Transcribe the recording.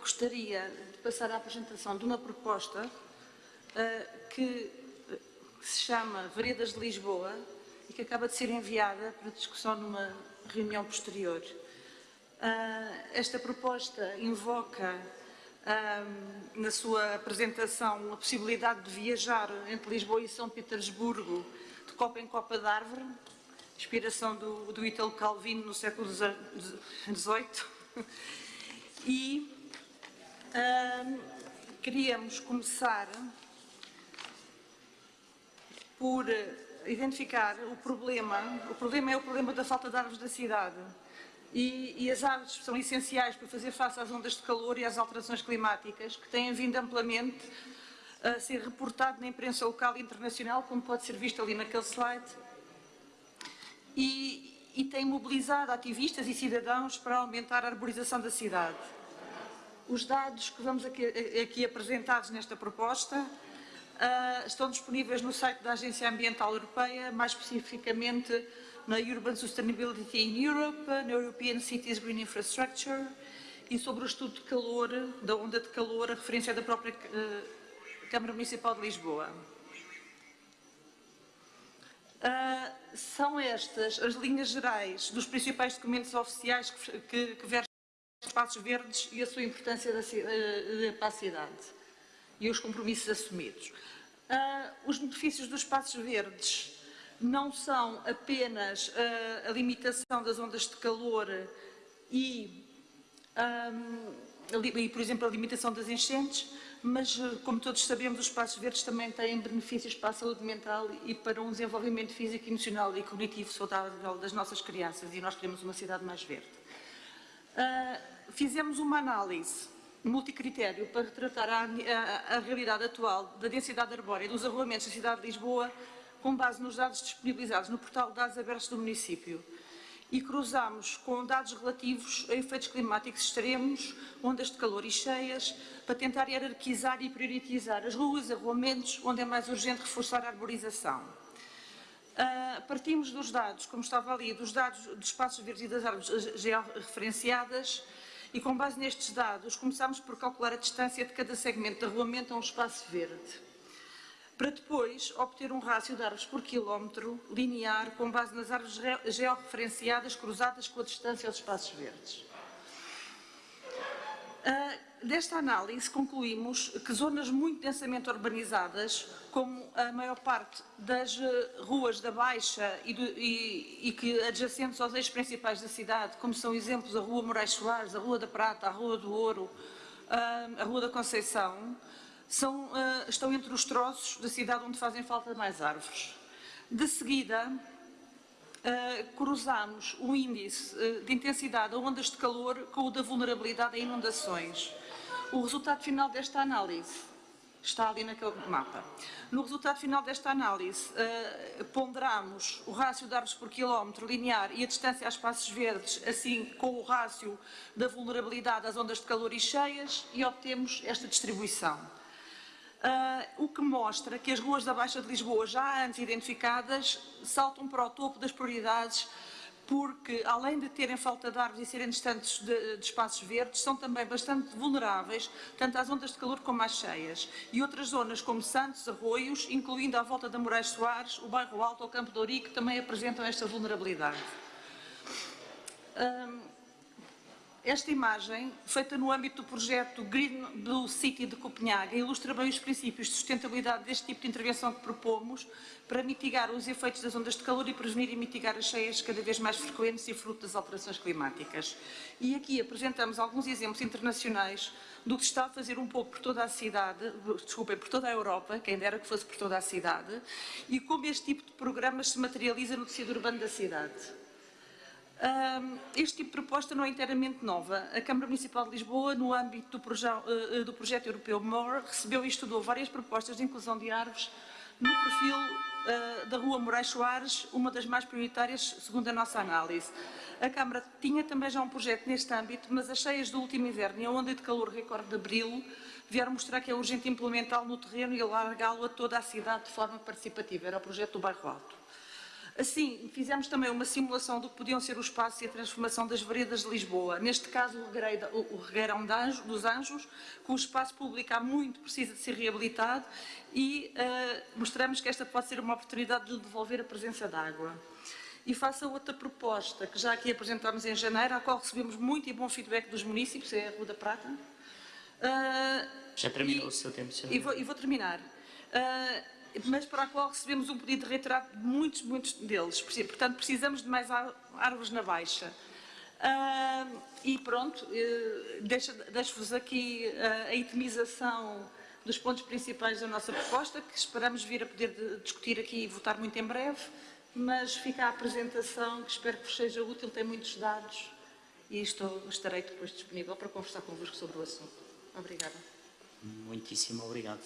gostaria de passar à apresentação de uma proposta uh, que se chama Veredas de Lisboa e que acaba de ser enviada para discussão numa reunião posterior. Uh, esta proposta invoca uh, na sua apresentação a possibilidade de viajar entre Lisboa e São Petersburgo de copa em copa de árvore, inspiração do, Italo Calvino no século XVIII. E queríamos começar por identificar o problema. O problema é o problema da falta de árvores da cidade. E, e, as árvores são essenciais para fazer face às ondas de calor e às alterações climáticas, que têm vindo amplamente a ser reportado na imprensa local e internacional, como pode ser visto ali naquele slide, e, e tem mobilizado ativistas e cidadãos para aumentar a arborização da cidade. Os dados que vamos aqui, aqui apresentados nesta proposta uh, estão disponíveis no site da Agência Ambiental Europeia, mais especificamente na Urban Sustainability in Europe, na European Cities Green Infrastructure e sobre o estudo de calor, da onda de calor, a referência da própria uh, Câmara Municipal de Lisboa. Uh, são estas as linhas gerais dos principais documentos oficiais que, que, que espaços verdes e a sua importância da, uh, para a cidade e os compromissos assumidos. Uh, os benefícios dos espaços verdes não são apenas uh, a limitação das ondas de calor e, um, e, por exemplo, a limitação das enchentes, mas, uh, como todos sabemos, os espaços verdes também têm benefícios para a saúde mental e para um desenvolvimento físico, emocional e cognitivo saudável das nossas crianças e nós queremos uma cidade mais verde. Uh, fizemos uma análise multicritério para retratar a, a, a realidade atual da densidade arbórea dos arruamentos da cidade de Lisboa com base nos dados disponibilizados no portal de dados abertos do município e cruzamos com dados relativos a efeitos climáticos extremos, ondas de calor e cheias, para tentar hierarquizar e priorizar as ruas arruamentos onde é mais urgente reforçar a arborização. Uh, partimos dos dados, como estava ali, dos dados dos espaços verdes e das árvores georreferenciadas e com base nestes dados começámos por calcular a distância de cada segmento de arruamento a um espaço verde para depois obter um rácio de árvores por quilómetro linear com base nas árvores georreferenciadas cruzadas com a distância aos espaços verdes. Desta análise concluímos que zonas muito densamente urbanizadas, como a maior parte das uh, ruas da Baixa e, do, e, e, que adjacentes aos eixos principais da cidade, como são exemplos a Rua Moraes Soares, a Rua da Prata, a Rua do Ouro, a Rua da Conceição, são, uh, estão entre os troços da cidade onde fazem falta mais árvores. De seguida, uh, cruzamos o índice de intensidade a ondas de calor com o da vulnerabilidade a inundações. O resultado final desta análise está ali naquele mapa. No resultado final desta análise, uh, ponderamos o rácio de árvores por quilómetro linear e a distância a espaços verdes, assim com o rácio da vulnerabilidade às ondas de calor e cheias, e obtemos esta distribuição. Uh, o que mostra que as ruas da Baixa de Lisboa, já antes identificadas, saltam para o topo das prioridades porque, além de terem falta de árvores e serem distantes de, de, espaços verdes, são também bastante vulneráveis, tanto às ondas de calor como às cheias. E outras zonas, como Santos, Arroios, incluindo à volta da Moraes Soares, o Bairro Alto ou Campo de Ourique, também apresentam esta vulnerabilidade. Um, esta imagem, feita no âmbito do projeto Green Blue City de Copenhague, ilustra bem os princípios de sustentabilidade deste tipo de intervenção que propomos para mitigar os efeitos das ondas de calor e prevenir e mitigar as cheias cada vez mais frequentes e fruto das alterações climáticas. E aqui apresentamos alguns exemplos internacionais do que está a fazer um pouco por toda a cidade, desculpem, por toda a Europa, quem dera que fosse por toda a cidade, e como este tipo de programas se materializa no tecido urbano da cidade este tipo de proposta não é inteiramente nova. A Câmara Municipal de Lisboa, no âmbito do, proje eh, do projeto europeu MORE, recebeu e estudou várias propostas de inclusão de árvores no perfil uh, da Rua Moraes Soares, uma das mais prioritárias, segundo a nossa análise. A Câmara tinha também já um projeto neste âmbito, mas as cheias do último inverno e a onda de calor recorde de abril vieram mostrar que é urgente implementá-lo no terreno e alargá-lo a toda a cidade de forma participativa. Era o projeto do Bairro Alto. Assim, fizemos também uma simulação do que podiam ser o espaço e a transformação das veredas de Lisboa. Neste caso, o Regueirão, dos Anjos, que o espaço público há muito precisa de ser reabilitado e eh, mostramos que esta pode ser uma oportunidade de devolver a presença de água. E faço a outra proposta, que já aqui apresentámos em janeiro, à qual recebemos muito e bom feedback dos municípios, é a Rua da Prata. Ah, Já terminou e- o seu tempo, senhor. E vou, e vou terminar. Ah, mas para a qual recebemos um pedido reiterado de muitos, muitos deles. Portanto, precisamos de mais árvores na Baixa. Ah, e pronto, deixa- deixo-vos aqui ah, a itemização dos pontos principais da nossa proposta, que esperamos vir a poder de- discutir aqui e votar muito em breve, mas fica a apresentação, que espero que vos seja útil, tem muitos dados e estou, estarei depois disponível para conversar convosco sobre o assunto. Obrigada. Muitíssimo obrigado.